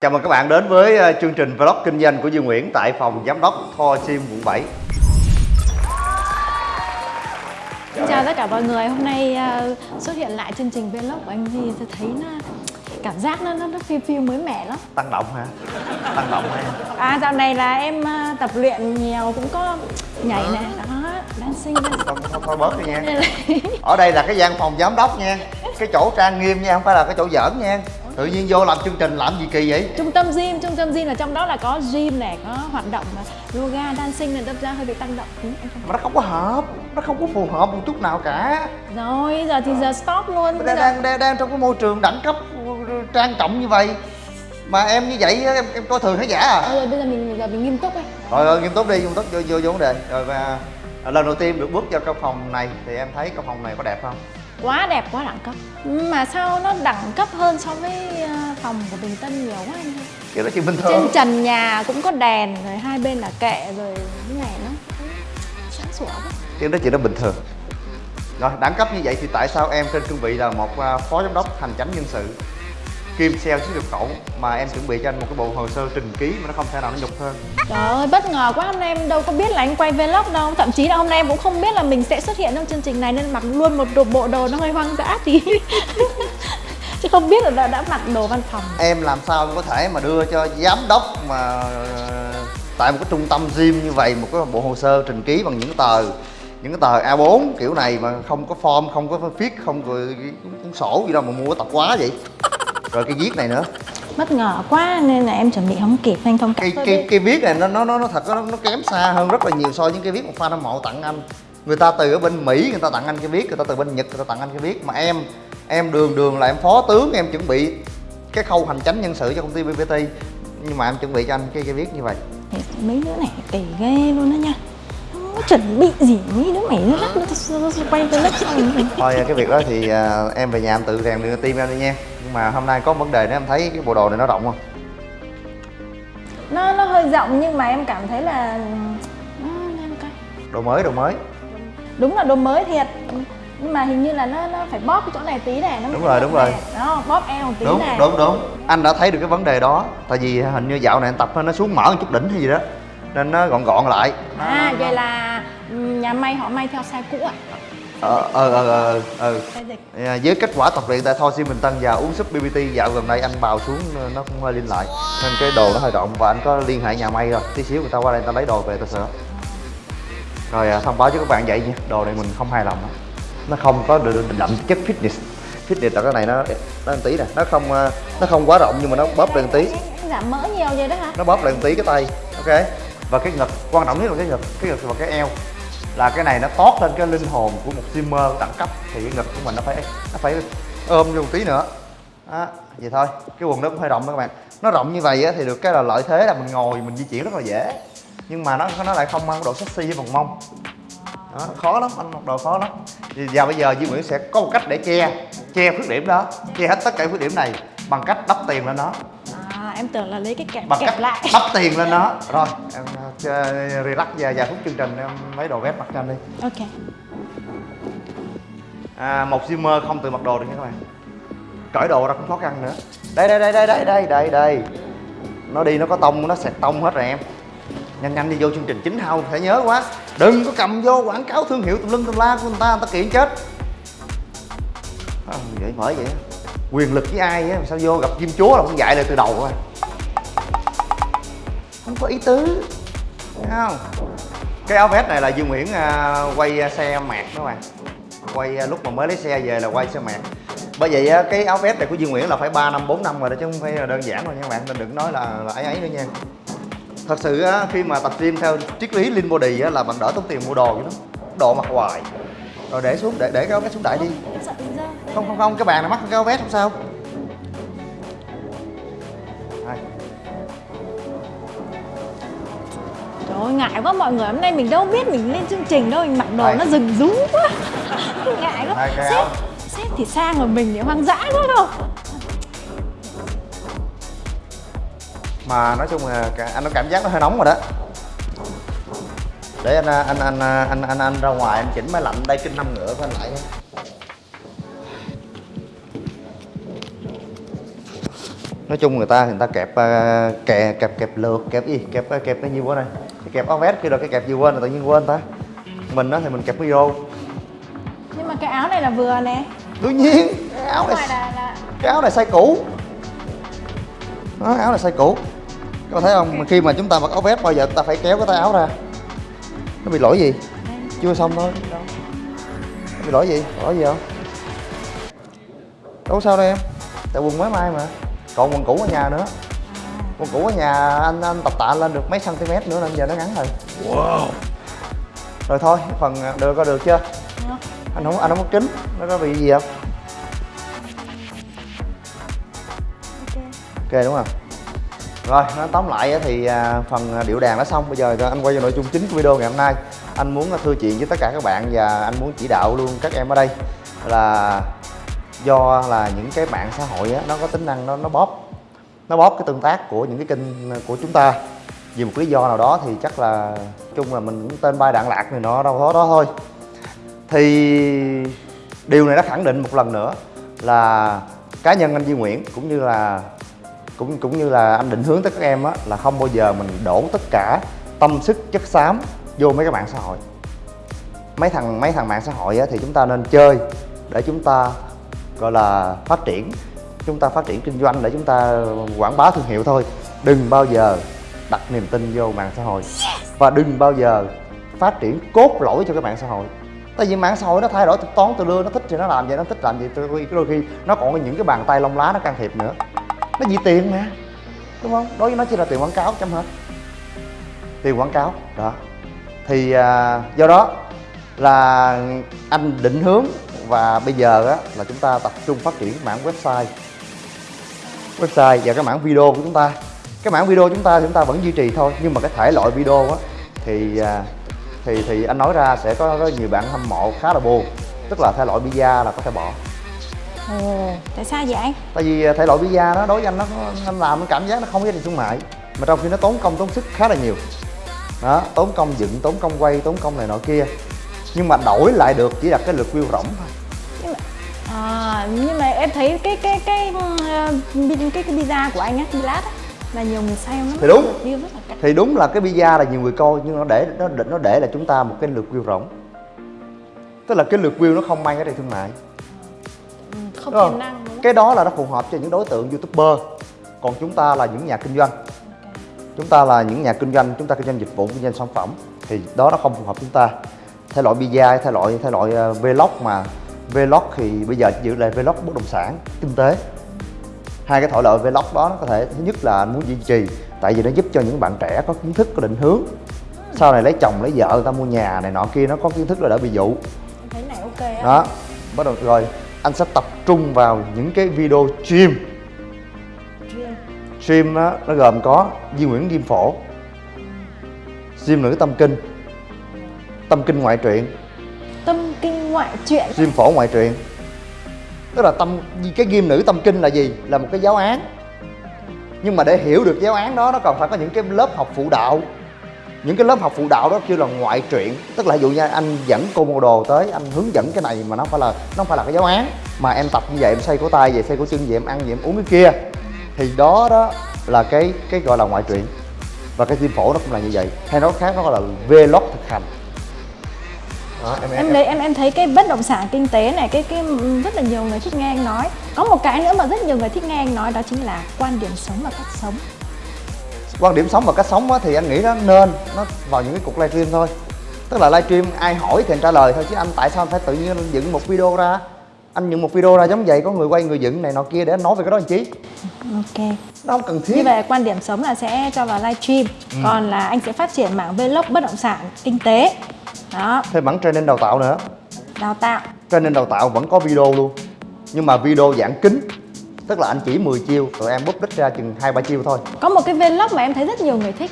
Chào mừng các bạn đến với ờ, chương trình vlog kinh doanh của Dương Nguyễn tại phòng giám đốc Tho Sim quận 7. Xin chào tất cả mọi người, hôm nay uh, xuất hiện lại chương trình vlog của anh Di tôi thấy nó cảm giác nó nó, nó feel feel mới mẻ lắm. Tăng động hả? Tăng động hả? À dạo này là em uh, tập luyện nhiều cũng có nhảy nè, đó, dancing, dancing. Thôi, thôi, thôi bớt đi nha. Ở đây là cái gian phòng giám đốc nha. Cái chỗ trang nghiêm nha, không phải là cái chỗ giỡn nha. Tự nhiên vô làm chương trình làm gì kỳ vậy? Trung tâm gym, trung tâm gym là trong đó là có gym này, có hoạt động mà yoga, dancing nên đâm ra hơi bị tăng động. Ừ, Mà nó không có hợp, nó không có phù hợp một chút nào cả. Rồi, giờ thì giờ stop luôn. Đang, đang, đang, đang trong cái môi trường đẳng cấp trang trọng như vậy mà em như vậy em, em coi thường khán giả à? Ờ, rồi bây giờ mình giờ mình nghiêm túc ấy. rồi rồi nghiêm túc đi nghiêm túc vô vô, vô vấn đề rồi và lần đầu tiên được bước vào căn phòng này thì em thấy căn phòng này có đẹp không Quá đẹp, quá đẳng cấp. Mà sao nó đẳng cấp hơn so với uh, phòng của Bình Tân nhiều quá anh ơi. kiểu đó chỉ bình trên thường trần nhà cũng có đèn rồi hai bên là kệ rồi cái này nó sáng sủa quá. Kiểu đó chỉ nó bình thường. Rồi đẳng cấp như vậy thì tại sao em trên cương vị là một à, phó giám đốc hành chánh nhân sự kim sale xuất nhập khẩu mà em chuẩn bị cho anh một cái bộ hồ sơ trình ký mà nó không thể nào nó nhục hơn. Trời ơi bất ngờ quá hôm nay em đâu có biết là anh quay vlog đâu. Thậm chí là hôm nay em cũng không biết là mình sẽ xuất hiện trong chương trình này nên mặc luôn một đồ bộ đồ nó hơi hoang dã tí. Chứ không biết là đã, đã mặc đồ văn phòng. Em làm sao có thể mà đưa cho giám đốc mà ờ, tại một cái trung tâm gym như vậy một cái bộ hồ sơ trình ký bằng những tờ những cái tờ A4 kiểu này mà không có form không có viết không có cuốn sổ gì đâu mà mua tập quá vậy rồi cái viết này nữa. Bất ngờ quá nên là em chuẩn bị không kịp anh thông cảm cái cái đi. cái viết này nó nó nó nó thật nó, nó kém xa hơn rất là nhiều so với những cái viết một fan hâm mộ tặng anh. Người ta từ ở bên mỹ người ta tặng anh cái viết người ta từ bên nhật người ta tặng anh cái viết. Mà em em đường đường là em phó tướng em chuẩn bị cái khâu hành chánh nhân sự cho công ty bbt nhưng mà em chuẩn bị cho anh cái cái viết như vậy. Mấy đứa này kỳ ghê luôn đó nha có chuẩn bị gì? Mấy đứa mày nó lắc nó quay xong rồi thôi cái việc đó thì à, em về nhà em tự rèn luyện tim em đi nha. Nhưng mà hôm nay có vấn đề nữa em thấy cái bộ đồ này nó rộng không? Nó nó hơi rộng nhưng mà em cảm thấy là nó, coi. đồ mới đồ mới. Đúng là đồ mới thiệt. Nhưng mà hình như là nó nó phải bóp cái chỗ này tí này nó Đúng rồi, đúng rồi. này. đó bóp eo một tí đúng này đúng đúng. Anh đã thấy được cái vấn đề đó. Tại vì hình như dạo này anh tập nó xuống mở một chút đỉnh hay gì đó nên nó gọn gọn lại. À vậy là nhà may họ may theo size cũ ạ. Ờ ờ ờ ờ ờ. À, với kết quả tập luyện tại Thor Sim Bình Tân và uống súp BBT dạo gần đây anh bào xuống ờ, nó cũng hơi linh lại. Nên cái đồ nó hơi rộng và anh có liên hệ nhà may rồi. Tí xíu người ta qua đây người ta lấy đồ về ta sửa rồi à, thông báo cho các bạn vậy nha. Đồ này mình không hài lòng đó. nó không có được đậm chất fitness. Fitness là cái này nó nó tí nè. Nó không ờ, nó không quá rộng nhưng mà nó bóp lên tí. Giảm mỡ nhiều vậy đó hả? Nó bóp lại một tí cái tay. Ok và cái ngực quan trọng nhất là cái ngực cái ngực và cái eo. Là cái này nó tót lên cái linh hồn của một simmer đẳng cấp thì cái ngực của mình nó phải nó phải ôm vô một tí nữa. Đó vậy thôi. Cái quần nó cũng hơi rộng đó các bạn. Nó rộng như vậy á, thì được cái là lợi thế là mình ngồi mình di chuyển rất là dễ. Nhưng mà nó nó lại không mang độ sexy với vòng mông. Đó, khó lắm anh mặc đồ khó lắm. Thì và bây giờ Duy Nguyễn sẽ có một cách để che che khuyết điểm đó che hết tất cả khuyết điểm này bằng cách đắp tiền lên nó em tưởng là lấy cái kẹp bằng kẹp lại. đắp tiền lên nó rồi em uh, relax và vài phút chương trình em lấy đồ vét mặc cho anh đi. Ok. À, một Zimmer không tự mặc đồ được nha các bạn. Cởi đồ ra cũng khó khăn nữa. Đây đây đây đây đây đây đây đây. Nó đi nó có tông nó sẹt tông hết rồi em. Nhanh nhanh đi vô chương trình chính hao phải nhớ quá. Đừng có cầm vô quảng cáo thương hiệu tùm lum tùm la của người ta người ta kiện chết. À, vậy bởi vậy quyền lực với ai á sao vô gặp chim chúa là cũng dạy lại từ đầu rồi không có ý tứ Thấy không? Cái áo vest này là Dương Nguyễn à, quay à, xe mạc các bạn. Quay à, lúc mà mới lấy xe về là quay xe mạc. Bởi vậy á, cái áo vest này của Dương Nguyễn là phải 3 năm 4 năm rồi đó chứ không phải là đơn giản rồi nha các bạn. Nên đừng nói là, là ấy ấy nữa nha. Thật sự á, khi mà tập gym theo triết lý lean body á, là bạn đỡ tốn tiền mua đồ chứ đó. Đồ mặc hoài rồi để xuống để để cái áo vest xuống đại đi. Bị dơ không không không cái bàn này mắc cái áo vest không sao. Đây. Trời ơi, ngại quá mọi người hôm nay mình đâu biết mình lên chương trình đâu mình mặc đồ Đây. nó rừng rú quá. Ngại cái sếp sếp thì sang rồi mình thì hoang dã quá đâu. Mà nói chung là anh có cảm giác nó hơi nóng rồi đó để anh anh anh anh anh anh ra ngoài anh chỉnh máy lạnh đây kinh năm ngựa của anh lại nha. Nói chung người ta người ta kẹp uh, kẹp kẹp kẹp lượt kẹp gì kẹp kẹp cái gì quên này cái kẹp áo vest kia rồi cái kẹp gì quên rồi tự nhiên quên ta. Mình đó thì mình kẹp micro nhưng mà cái áo này là vừa nè. Đương nhiên cái áo này là, là cái áo này size cũ. Đó, áo này size cũ. Các bạn thấy không? Khi mà chúng ta mặc áo vest bao giờ ta phải kéo cái tay áo ra nó bị lỗi gì? Chưa xong thôi. Đâu. Nó bị lỗi gì? Lỗi gì không? Đâu có sao đâu em. Tại quần mới may mà. Còn quần cũ ở nhà nữa. Quần cũ ở nhà anh anh tập tạ lên được mấy cm nữa nên giờ nó ngắn rồi. Wow. Rồi thôi phần được có được chưa? Được. anh không anh không có kính. Nó có bị gì không? Ok. Ok đúng không rồi nói tóm lại thì à, phần à, điệu đàn đã xong. Bây giờ anh quay vào nội dung chính của video ngày hôm nay. Anh muốn thưa chuyện với tất cả các bạn và anh muốn chỉ đạo luôn các em ở đây là do là những cái mạng xã hội á, nó có tính năng nó nó bóp nó bóp cái tương tác của những cái kênh của chúng ta. Vì một lý do nào đó thì chắc là chung là mình cũng tên bay đạn lạc này nó đâu đó đó thôi. Thì điều này đã khẳng định một lần nữa là cá nhân anh Duy Nguyễn cũng như là cũng cũng như là anh định hướng tới các em á, là không bao giờ mình đổ tất cả tâm sức chất xám vô mấy cái mạng xã hội. Mấy thằng mấy thằng mạng xã hội á, thì chúng ta nên chơi để chúng ta, gọi là, phát triển. Chúng ta phát triển kinh doanh để chúng ta quảng bá thương hiệu thôi. Đừng bao giờ đặt niềm tin vô mạng xã hội. Và đừng bao giờ phát triển cốt lỗi cho cái mạng xã hội. Tại vì mạng xã hội nó thay đổi thuật toán, từ đưa nó thích thì nó làm vậy, nó thích làm vậy đôi khi nó còn có những cái bàn tay lông lá nó can thiệp nữa nó vì tiền mà đúng không? Đối với nó chỉ là tiền quảng cáo chấm hết. Tiền quảng cáo đó. Thì à, do đó là anh định hướng và bây giờ á, là chúng ta tập trung phát triển mảng website. Website và cái mảng video của chúng ta. Cái mảng video chúng ta thì chúng ta vẫn duy trì thôi nhưng mà cái thể loại video á thì à, thì thì anh nói ra sẽ có, có nhiều bạn hâm mộ khá là buồn. Tức là thể loại pizza là có thể bỏ ồ. Tại sao vậy? Tại vì à, thể loại pizza đó đối với anh nó anh làm nó cảm giác nó không có giá trị thương mại mà trong khi nó tốn công tốn sức khá là nhiều. Đó tốn công dựng tốn công quay tốn công này nọ kia. Nhưng mà đổi lại được chỉ là cái lượt view rỗng thôi. Nhưng mà à, nhưng mà em thấy cái cái cái uh, cái cái pizza của anh á Pilat á là nhiều người xem lắm Thì đúng. Lượt view rất là thì đúng là cái pizza là nhiều người coi nhưng nó để nó để- nó để là chúng ta một cái lượt view rỗng. Tức là cái lượt view nó không mang cái trị thương mại không tiềm năng đúng cái đó là nó phù hợp cho những đối tượng youtuber. Còn chúng ta là những nhà kinh doanh. Chúng ta là những nhà kinh doanh chúng ta kinh doanh dịch vụ kinh doanh sản phẩm thì đó nó không phù hợp chúng ta. Thể loại pizza thể loại thể loại ờ, vlog mà vlog thì bây giờ giữ lại vlog bất động sản kinh tế. Hai cái thể loại vlog đó nó có thể thứ nhất là anh muốn duy trì tại vì nó giúp cho những bạn trẻ có kiến thức có định hướng. Sau này lấy chồng lấy vợ người ta mua nhà này nọ kia nó có kiến thức là đỡ bị dụ. Thấy này ok á. Đó bắt đầu rồi anh sẽ tập trung vào những cái video stream. Stream đó, nó gồm có Duy Nguyễn Kim Phổ. Stream nữ tâm kinh. Tâm kinh ngoại truyện. Tâm kinh ngoại truyện. Stream phổ ngoại truyện. Tức là tâm cái ghim nữ tâm kinh là gì? Là một cái giáo án. Nhưng mà để hiểu được giáo án đó nó còn phải có những cái lớp học phụ đạo. Những cái lớp học phụ đạo đó kêu là ngoại truyện. Tức là ví dụ như anh dẫn cô mô đồ tới anh hướng dẫn cái này mà nó phải là nó phải là cái giáo án mà em tập như vậy em xây cổ tay vậy xây cổ chân vậy em ăn vậy em uống cái kia. Thì đó đó là cái cái gọi là ngoại truyện. Và cái phim phổ nó cũng là như vậy. Hay nói khác nó gọi là vlog thực hành. Đó, em, em thấy em em thấy cái bất động sản kinh tế này cái cái rất là nhiều người thích nghe anh nói. Có một cái nữa mà rất nhiều người thích nghe anh nói đó chính là quan điểm sống và cách sống. Quan điểm sống và cách sống á, thì anh nghĩ nó nên nó vào những cái cuộc livestream thôi. Tức là livestream ai hỏi thì anh trả lời thôi chứ anh tại sao anh phải tự nhiên dựng một video ra anh dựng một video ra giống vậy có người quay người dựng này nọ kia để anh nói về cái đó làm chi? Ok. Nó không cần như thiết vậy quan điểm sống là sẽ cho vào livestream Ừ. còn là anh sẽ phát triển mảng vlog bất động sản kinh tế. Đó. Thêm bản training đào tạo nữa. Đào tạo. Training đào tạo vẫn có video luôn. Nhưng mà video dạng kính tức là anh chỉ 10 chiêu rồi em búp đích ra chừng hai ba chiêu thôi. Có một cái vlog mà em thấy rất nhiều người thích.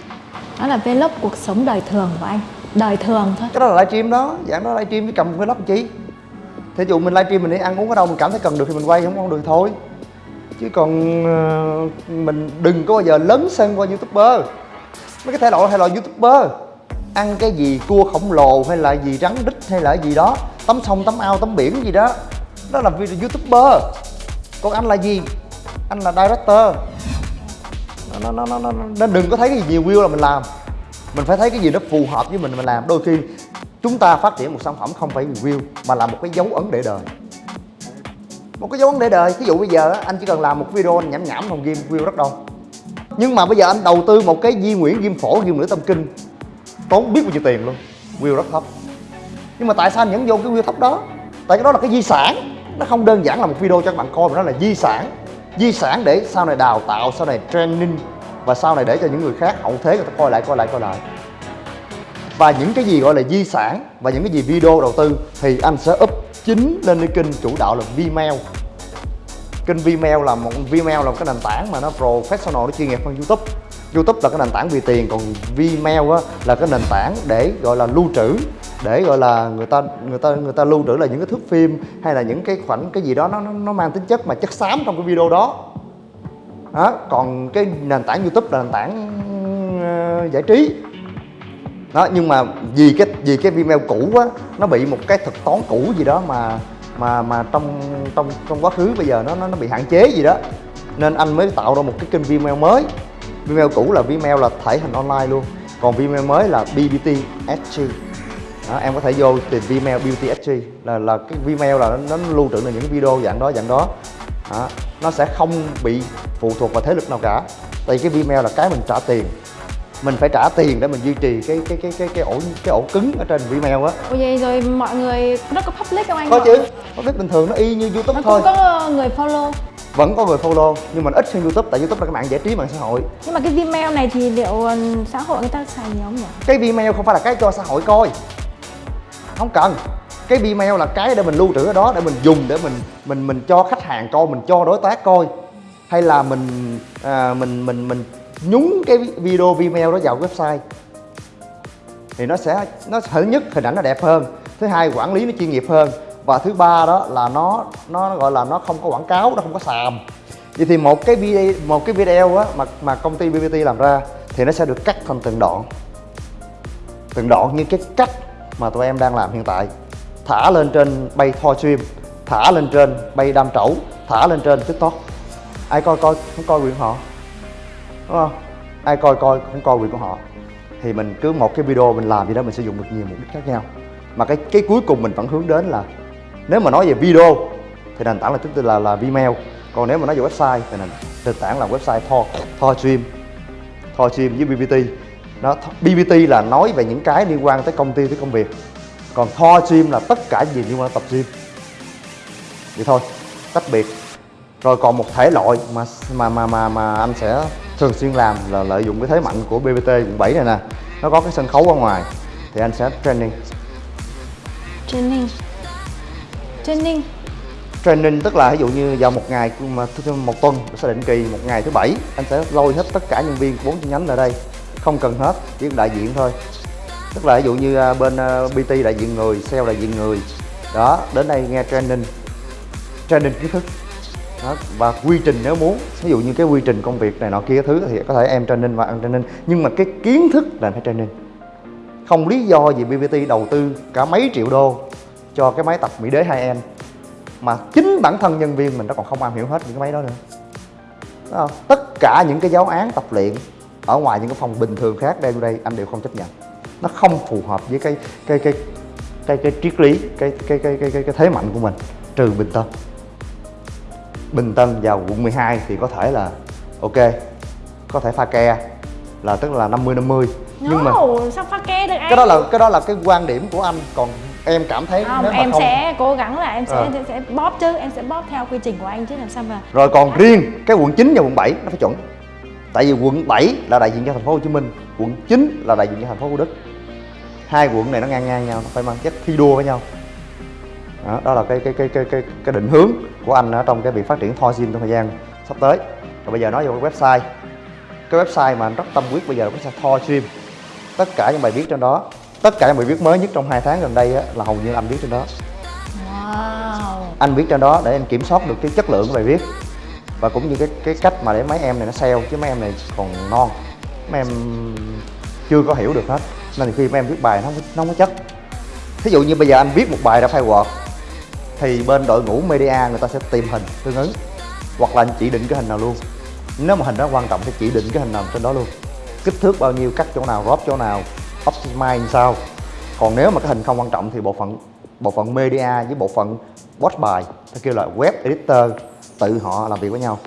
Đó là vlog cuộc sống đời thường của anh. Đời thường thôi. Cái đó là livestream đó. Dạng đó livestream với cầm vlog chi thí dụ mình livestream mình đi, ăn uống ở đâu mình cảm thấy cần được thì mình quay, không không được thôi. Chứ còn ờ, mình đừng có bao giờ lớn sân qua youtuber. Mấy cái thể loại hay loại youtuber. Ăn cái gì cua khổng lồ hay là gì rắn đít hay là gì đó. Tắm sông, tắm ao, tắm biển gì đó. Đó là video youtuber. Còn anh là gì? Anh là director. Nó nó nó nó. Nên đừng có thấy cái gì nhiều view là mình làm. Mình phải thấy cái gì nó phù hợp với mình mình làm. Đôi khi chúng ta phát triển một sản phẩm không phải review, mà là một cái dấu ấn để đời. Một cái dấu ấn để đời ví dụ bây giờ anh chỉ cần làm một video, anh nhảm nhảm không game view rất đông nhưng mà bây giờ anh đầu tư một cái di nguyễn ghim phổ ghim nữ tâm kinh, tốn biết bao nhiêu tiền luôn, view rất thấp. Nhưng mà tại sao anh vẫn vô cái view thấp đó? Tại cái đó là cái di sản, nó không đơn giản là một video cho các bạn coi, mà nó là di sản. Di sản để sau này đào tạo, sau này training, và sau này để cho những người khác hậu thế người ta coi lại coi lại coi lại và những cái gì gọi là di sản và những cái gì video đầu tư thì anh sẽ up chính lên cái kênh chủ đạo là Vimeo kênh Vimeo là một Vimeo là một cái nền tảng mà nó professional nó chuyên nghiệp hơn YouTube. YouTube là cái nền tảng vì tiền còn Vimeo á, là cái nền tảng để gọi là lưu trữ để gọi là người ta người ta người ta lưu trữ là những cái thước phim hay là những cái khoảnh cái gì đó nó nó, mang tính chất mà chất xám trong cái video đó. Đó còn cái nền tảng YouTube là nền tảng ờ, giải trí đó nhưng mà vì cái vì cái Vimeo cũ á nó bị một cái thuật toán cũ gì đó mà mà mà trong trong trong quá khứ bây giờ nó nó nó bị hạn chế gì đó. Nên anh mới tạo ra một cái kênh Vimeo mới. Vimeo cũ là Vimeo là thể hình online luôn. Còn Vimeo mới là BBT SG đó, em có thể vô tìm Vimeo BBT SG là là cái Vimeo là nó, nó lưu trữ là những video dạng đó dạng đó. Đó. nó sẽ không bị phụ thuộc vào thế lực nào cả. Tại vì cái Vimeo là cái mình trả tiền mình phải trả tiền để mình duy trì cái cái cái cái cái ổ cái ổ cứng ở trên Vimeo á. Ôi vậy rồi mọi người nó có public không anh? có chứ biết bình thường nó y như YouTube Nó thôi. cũng có người follow. Vẫn có người follow nhưng mà ít hơn YouTube tại YouTube là cái mạng giải trí mạng xã hội. Nhưng mà cái Vimeo này thì liệu ờ, xã hội người ta xài nhiều không nhỉ? cái Vimeo không phải là cái cho xã hội coi. Không cần. Cái Vimeo là cái để mình lưu trữ ở đó để mình dùng để mình mình mình cho khách hàng coi mình cho đối tác coi. Hay là mình à, mình mình mình nhúng cái video, Vimeo đó vào website. Thì nó sẽ, nó thứ nhất, hình ảnh nó đẹp hơn. Thứ hai, quản lý nó chuyên nghiệp hơn. Và thứ ba đó là nó nó gọi là nó không có quảng cáo, nó không có xàm. Vậy thì một cái video, một cái video á mà mà công ty BBT làm ra thì nó sẽ được cắt thành từng đoạn. Từng đoạn như cái cách mà tụi em đang làm hiện tại. Thả lên trên bay thoi stream, thả lên trên bay đam trẩu, thả lên trên tiktok. Ai coi coi, không coi quyền họ? Đúng không? Ai coi coi không coi quyền của họ. Thì mình cứ một cái video mình làm gì đó mình sử dụng được nhiều mục đích khác nhau. Mà cái cái cuối cùng mình vẫn hướng đến là nếu mà nói về video thì nền tảng là tức là là Vimeo. Còn nếu mà nói về website thì nền, nền tảng là website Thor Thor Stream. Thor Stream với BBT nó BBT là nói về những cái liên quan tới công ty tới công việc. Còn Thor Stream là tất cả gì liên quan tới tập gym vậy thôi tách biệt. Rồi còn một thể loại mà mà mà mà mà anh sẽ thường xuyên làm là lợi dụng cái thế mạnh của BBT quận 7 này nè. Nó có cái sân khấu ở ngoài thì anh sẽ training. Training. Training. Training tức là ví dụ như vào một ngày mà một tuần sẽ định kỳ một ngày thứ bảy anh sẽ lôi hết tất cả nhân viên của bốn chi nhánh lại đây. Không cần hết chỉ đại diện thôi. Tức là ví dụ như à, bên à, BT đại diện người sale đại diện người. Đó đến đây nghe training. Training kiến thức đó, và quy trình nếu muốn ví dụ như cái quy trình công việc này nọ kia thứ thì có thể em training và ăn training. Nhưng mà cái kiến thức là phải training. Không lý do gì BBT đầu tư cả mấy triệu đô cho cái máy tập Mỹ Đế 2N mà chính bản thân nhân viên mình nó còn không am hiểu hết những cái máy đó nữa. Đúng không? tất cả những cái giáo án tập luyện ở ngoài những cái phòng bình thường khác đây đây anh đều không chấp nhận. Nó không phù hợp với cái cái cái cái cái triết lý cái cái cái cái cái, cái thế mạnh của mình trừ Bình tâm. Bình Tân vào quận 12 thì có thể là ok có thể pha ke là tức là 50 50 nhưng mà No, sao pha ke được anh? cái đó là cái đó là cái quan điểm của anh còn em cảm thấy không, nếu mà em không sẽ cố gắng là em sẽ, Ờ. sẽ bóp chứ em sẽ bóp theo quy trình của anh chứ làm sao mà Rồi còn riêng cái quận 9 và quận 7 nó phải chuẩn. Tại vì quận 7 là đại diện cho thành phố Hồ Chí Minh, quận 9 là đại diện cho thành phố Thủ Đức. Hai quận này nó ngang ngang nhau, nó phải mang chất thi đua với nhau. Đó, đó là cái cái cái cái cái cái định hướng của anh ở trong cái việc phát triển Thor Gym trong thời gian sắp tới. Rồi bây giờ nói về cái website. Cái website mà anh rất tâm huyết bây giờ là website Thor Gym. Tất cả những bài viết trên đó, tất cả những bài viết mới nhất trong hai tháng gần đây á, là hầu như anh viết trên đó wow anh viết trên đó để anh kiểm soát được cái chất lượng của bài viết và cũng như cái cái cách mà để mấy em này nó sale chứ mấy em này còn non mấy em chưa có hiểu được hết nên khi mấy em viết bài nó không, nó không có chất thí dụ như bây giờ anh viết một bài ra file Word thì bên đội ngũ media người ta sẽ tìm hình tương ứng, hoặc là anh chỉ định cái hình nào luôn. Nếu mà hình đó quan trọng thì chỉ định cái hình nào trên đó luôn. Kích thước bao nhiêu, cắt chỗ nào crop chỗ nào, optimize như sao. Còn nếu mà cái hình không quan trọng thì bộ phận bộ phận media với bộ phận watch bài ta kêu là web editor, tự họ làm việc với nhau.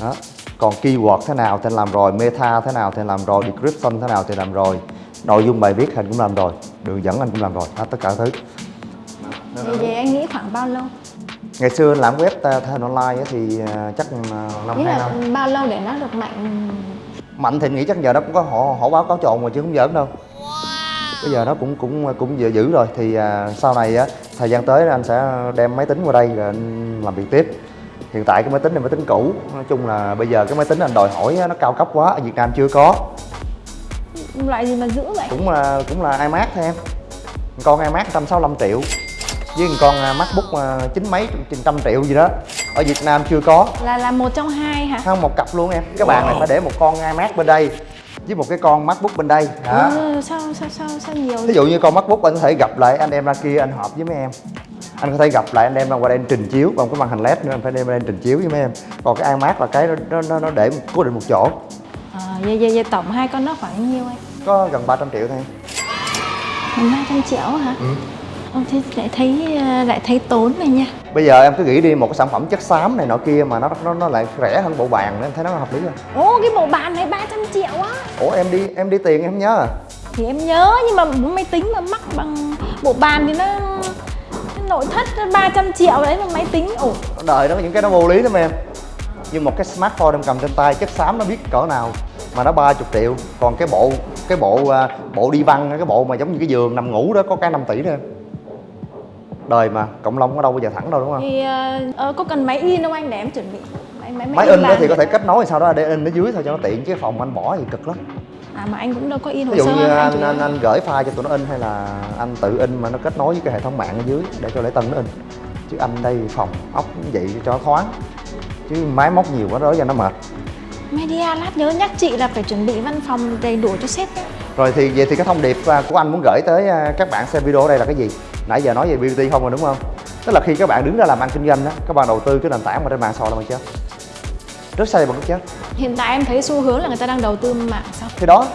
Đó. Còn keyword thế nào thì làm rồi, meta thế nào thì làm rồi, description thế nào thì làm rồi, nội dung bài viết hình cũng làm rồi, đường dẫn anh cũng làm rồi, hết tất cả thứ. Vậy, vậy anh nghĩ khoảng bao lâu? ngày xưa anh làm web ta- ta- online á thì à, chắc à, năm hai là năm. bao lâu để nó được mạnh? mạnh thì nghĩ chắc giờ nó cũng có họ họ báo cáo trộn mà chứ không giỡn đâu. Bây giờ nó cũng cũng cũng dữ dữ rồi. Thì à, sau này á thời gian tới anh sẽ đem máy tính qua đây rồi anh làm việc tiếp. Hiện tại cái máy tính này máy tính cũ. Nói chung là bây giờ cái máy tính anh đòi hỏi á, nó cao cấp quá ở Việt Nam chưa có. Loại gì mà giữ vậy? cũng là cũng là iMac thôi em. Con iMac 165 triệu với một con à, MacBook à, chín mấy trên trăm triệu gì đó. Ở Việt Nam chưa có. Là là một trong hai hả? không một cặp luôn em. Cái bàn này phải để một con iMac bên đây với một cái con MacBook bên đây. Đó. Ừ, sao sao sao sao nhiều ví dụ như con MacBook anh có thể gặp lại anh đem ra kia anh họp với mấy em. Anh có thể gặp lại anh đem ra qua đây trình chiếu còn cái màn hình led nữa anh phải đem ra đây anh trình chiếu với mấy em. Còn cái iMac là cái nó nó, nó, để cố định một chỗ. À, vậy, vậy, vậy tổng hai con nó khoảng nhiêu anh? có gần 300 triệu thôi em. Khoảng 300 triệu hả? Ừ. Ông thế lại thấy ờ, lại thấy tốn này nha. Bây giờ em cứ nghĩ đi một cái sản phẩm chất xám này nọ kia mà nó nó, nó lại rẻ hơn bộ bàn nữa em thấy nó hợp lý không? Ô cái bộ bàn này 300 triệu á. Ủa em đi em đi tiền em nhớ à? Thì em nhớ nhưng mà máy tính mà mắc bằng bộ bàn thì nó, nội thất nó 300 triệu đấy mà máy tính. Ồ đời nó những cái nó vô lý lắm em. Nhưng một cái smartphone em cầm trên tay chất xám nó biết cỡ nào mà nó 30 triệu. Còn cái bộ cái bộ à, bộ đi băng cái bộ mà giống như cái giường nằm ngủ đó có cái 5 tỷ em đời mà cộng long có đâu bao giờ thẳng đâu đúng không? Thì ờ, có cần máy in không anh? Để em chuẩn bị. Máy, máy, máy in đó thì có thể kết nối sau đó để in ở dưới thôi cho nó tiện chứ phòng anh bỏ thì cực lắm. À mà anh cũng đâu có in hồ ví dụ sơ như anh anh, anh, anh gửi file cho tụi nó in hay là anh tự in mà nó kết nối với cái hệ thống mạng ở dưới để cho lễ tân nó in. Chứ anh đây phòng ốc vậy cho thoáng. Chứ máy móc nhiều quá đó cho nó mệt. Media lát nhớ nhắc chị là phải chuẩn bị văn phòng đầy đủ cho sếp nhé. Rồi thì vậy thì cái thông điệp à, của anh muốn gửi tới à, các bạn xem video ở đây là cái gì? Nãy giờ nói về beauty không rồi đúng không? Tức là khi các bạn đứng ra làm ăn kinh doanh đó, các bạn đầu tư cái nền tảng mà trên mạng xã hội là bằng chết. Rất sai bằng chết. Hiện tại em thấy xu hướng là người ta đang đầu tư mạng xã hội Thì đó,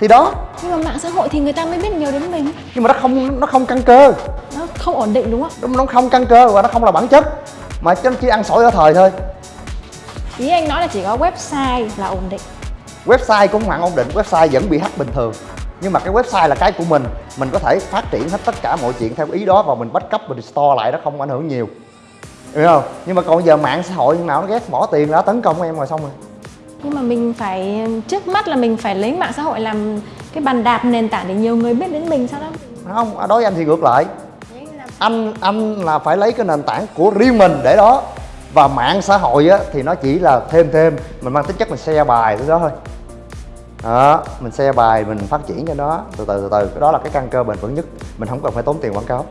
thì đó, Nhưng mà mạng xã hội thì người ta mới biết nhiều đến mình nhưng mà nó không nó không căn cơ, Nó không ổn định đúng không? nó nó không căn cơ và nó không là bản chất, mà nó chỉ ăn sổi ở thời thôi. Ý anh nói là chỉ có website là ổn định Website cũng hoàn ổn định, website vẫn bị hack bình thường. Nhưng mà cái website là cái của mình, mình có thể phát triển hết tất cả mọi chuyện theo ý đó và mình backup mình store lại nó không ảnh hưởng nhiều. Hiểu không? Nhưng mà còn giờ mạng xã hội nào nó ghét bỏ tiền đã tấn công em rồi xong rồi. Nhưng mà mình phải trước mắt là mình phải lấy mạng xã hội làm cái bàn đạp nền tảng để nhiều người biết đến mình sao đó không đối với anh thì ngược lại anh anh là phải lấy cái nền tảng của riêng mình để đó và mạng xã hội á thì nó chỉ là thêm thêm mình mang tính chất mình share bài tới đó thôi đó mình share bài mình phát triển cho nó. Từ từ từ từ cái đó là cái căn cơ bền vững nhất. Mình không cần phải tốn tiền quảng cáo.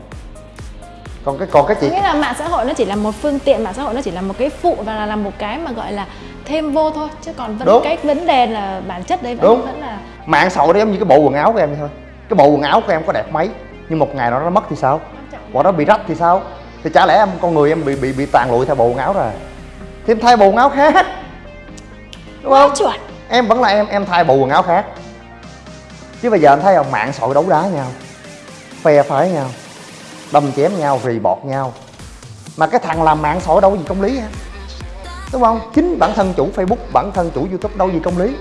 Còn cái còn cái chị nghĩa là mạng xã hội nó chỉ là một phương tiện mạng xã hội nó chỉ là một cái phụ và là, là một cái mà gọi là thêm vô thôi. Chứ còn vẫn Đúng. cái vấn đề là bản chất đấy vẫn Đúng. vẫn là mạng xã hội nó giống như cái bộ quần áo của em thôi. Cái bộ quần áo của em có đẹp mấy nhưng một ngày nào nó mất thì sao? Hoặc nó bị rách thì sao? Thì chả lẽ em con người em bị bị bị tàn lụi theo bộ quần áo rồi? Thì em thay bộ quần áo khác. Đúng không? chuẩn em vẫn là em em thay bộ quần áo khác. Chứ bây giờ anh thấy không mạng sội đấu đá nhau, phe phái nhau, đâm chém nhau, rì bọt nhau. Mà cái thằng làm mạng sội đâu có gì công lý hả đúng không? Chính bản thân chủ facebook, bản thân chủ youtube đâu gì công lý.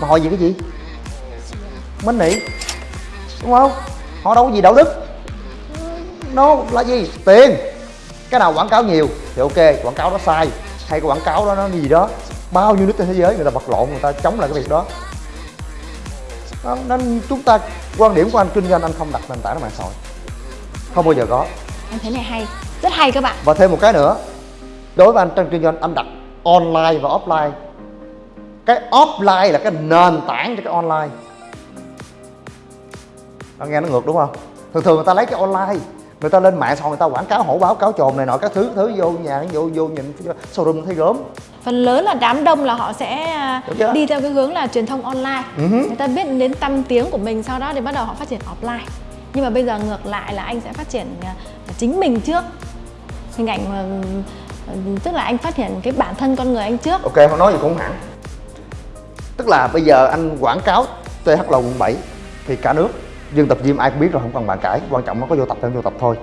Mà họ gì cái gì? Minh nị đúng không? Họ đâu có gì đạo đức. Nó là gì? Tiền. Cái nào quảng cáo nhiều thì ok, quảng cáo đó sai. Hay quảng cáo đó nó gì đó bao nhiêu nước trên thế giới người ta vật lộn người ta chống lại cái việc đó. Nên chúng ta quan điểm của anh kinh doanh anh không đặt nền tảng ở mạng xã hội. Không bao giờ có. Em thấy này hay. Rất hay các bạn. Và thêm một cái nữa đối với anh trong kinh doanh anh đặt online và offline. Cái offline là cái nền tảng cho cái online. Nó nghe nó ngược đúng không? Thường thường người ta lấy cái online người ta lên mạng hội người ta quảng cáo hổ báo cáo trồn này nọ các thứ thứ vô nhà vô vô nhìn showroom thấy gớm. Phần lớn là đám đông là họ sẽ à, đi theo cái hướng là truyền thông online. Ừ hứ. người ta biết đến tâm tiếng của mình sau đó thì bắt đầu họ phát triển offline. Nhưng mà bây giờ ngược lại là anh sẽ phát triển à, chính mình trước. Hình ảnh mà Ừ, tức là anh phát hiện cái bản thân con người anh trước. Ok không nói gì cũng hẳn. Tức là bây giờ anh quảng cáo TH Lầu quận 7 thì cả nước dân tập gym ai cũng biết rồi không cần bàn cãi. Quan trọng nó có vô tập hay không vô tập thôi.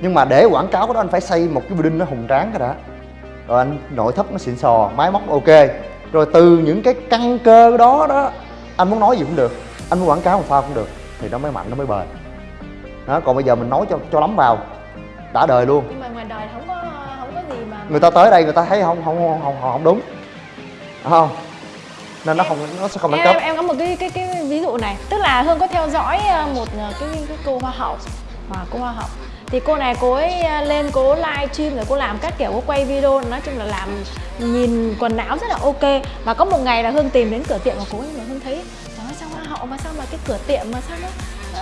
Nhưng mà để quảng cáo cái đó anh phải xây một cái building nó hùng tráng cái đã. Rồi anh nội thất nó xịn sò máy móc ok. Rồi từ những cái căn cơ đó đó anh muốn nói gì cũng được. Anh muốn quảng cáo làm sao cũng được thì nó mới mạnh nó mới bền. Đó còn bây giờ mình nói cho cho lắm vào. Đã đời luôn. Nhưng mà ngoài đời không có không có gì mà người ta tới đây người ta thấy không không không không, không đúng. Đúng không nên nó không nó sẽ không đẳng cấp em em có một cái cái cái ví dụ này. Tức là hương có theo dõi ờ, một ờ, cái cái cô hoa hậu và cô hoa hậu. Thì cô này cô ấy ờ, lên cô live stream rồi cô làm các kiểu cô quay video nói chung là làm nhìn quần áo rất là ok. Và có một ngày là hương tìm đến cửa tiệm của cô ấy mà hương thấy ơi sao hoa hậu mà sao mà cái cửa tiệm mà sao nó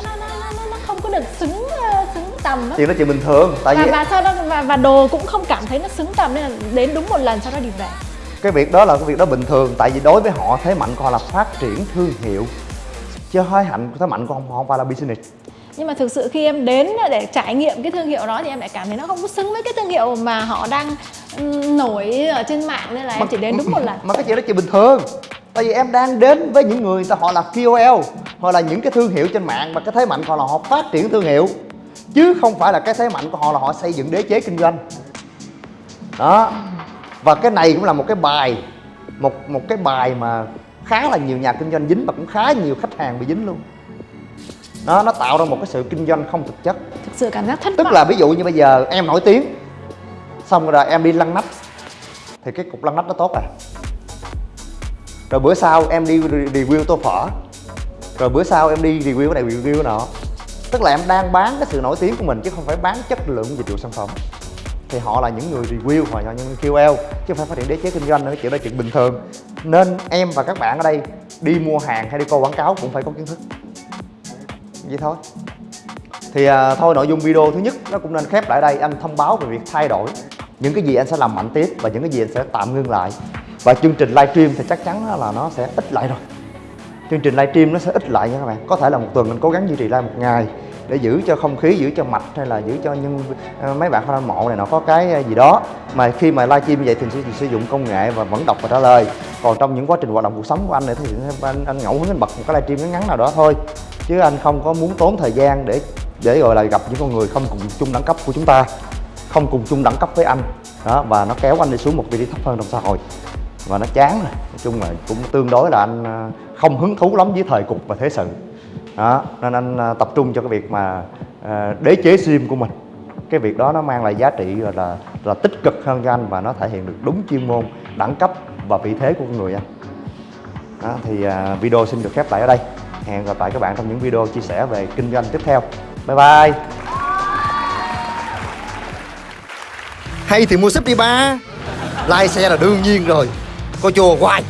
nó nó nó, nó, nó không có được xứng xứng tầm á? Chuyện đó chuyện bình thường tại và vì và sau đó và, và đồ cũng không cảm thấy nó xứng tầm nên là đến đúng một lần sau đó đi về cái việc đó là cái việc đó bình thường tại vì đối với họ thế mạnh của họ là phát triển thương hiệu. Chứ hơi hạnh thế mạnh của họ không phải là business. Nhưng mà thực sự khi em đến để trải nghiệm cái thương hiệu đó thì em lại cảm thấy nó không có xứng với cái thương hiệu mà họ đang ừm, nổi ở trên mạng nên là em chỉ đến đúng một lần. mà cái chuyện đó chuyện bình thường. Tại vì em đang đến với những người ta họ là KOL hoặc là những cái thương hiệu trên mạng và cái thế mạnh của họ là họ phát triển thương hiệu. Chứ không phải là cái thế mạnh của họ là họ xây dựng đế chế kinh doanh. Đó và cái này cũng là một cái bài một một cái bài mà khá là nhiều nhà kinh doanh dính và cũng khá nhiều khách hàng bị dính luôn. Đó nó tạo ra một cái sự kinh doanh không thực chất. Thực sự cảm giác thất tức là ví dụ như bây giờ em nổi tiếng xong rồi em đi lăn nắp thì cái cục lăn nắp nó tốt à. Rồi bữa sau em đi re- review tô phở rồi bữa sau em đi review cái này review cái nọ. Tức là em đang bán cái sự nổi tiếng của mình chứ không phải bán chất lượng dịch vụ sản phẩm thì họ là những người review hoặc là những người KOL chứ không phải phát triển đế chế kinh doanh nữa chuyện đó chuyện bình thường. Nên em và các bạn ở đây đi mua hàng hay đi coi quảng cáo cũng phải có kiến thức. Vậy thôi. Thì à, thôi nội dung video thứ nhất nó cũng nên khép lại đây. Anh thông báo về việc thay đổi những cái gì anh sẽ làm mạnh tiếp và những cái gì anh sẽ tạm ngưng lại. Và chương trình livestream thì chắc chắn là nó sẽ ít lại rồi. Chương trình livestream nó sẽ ít lại nha các bạn. Có thể là một tuần mình cố gắng duy trì live một ngày để giữ cho không khí giữ cho mạch hay là giữ cho nhân ờ, mấy bạn fan hâm mộ này nó có cái ờ, gì đó. Mà khi mà livestream như vậy thì sẽ sử dụng công nghệ và vẫn đọc và trả lời. Còn trong những quá trình hoạt động cuộc sống của anh này thì anh, anh ngẫu hứng anh bật một cái livestream ngắn ngắn nào đó thôi. Chứ anh không có muốn tốn thời gian để để gọi là gặp những con người không cùng chung đẳng cấp của chúng ta không cùng chung đẳng cấp với anh. Đó và nó kéo anh đi xuống một vị trí thấp hơn trong xã hội. Và nó chán rồi. Nói chung là cũng tương đối là anh ờ, không hứng thú lắm với thời cục và thế sự đó nên anh à, tập trung cho cái việc mà à, đế chế sim của mình. Cái việc đó nó mang lại giá trị là là, là tích cực hơn cho anh và nó thể hiện được đúng chuyên môn đẳng cấp và vị thế của con người anh. Đó, thì à, video xin được khép lại ở đây. Hẹn gặp lại các bạn trong những video chia sẻ về kinh doanh tiếp theo. Bye bye. Hay thì mua súp đi ba. Like xe là đương nhiên rồi. Coi chùa hoài.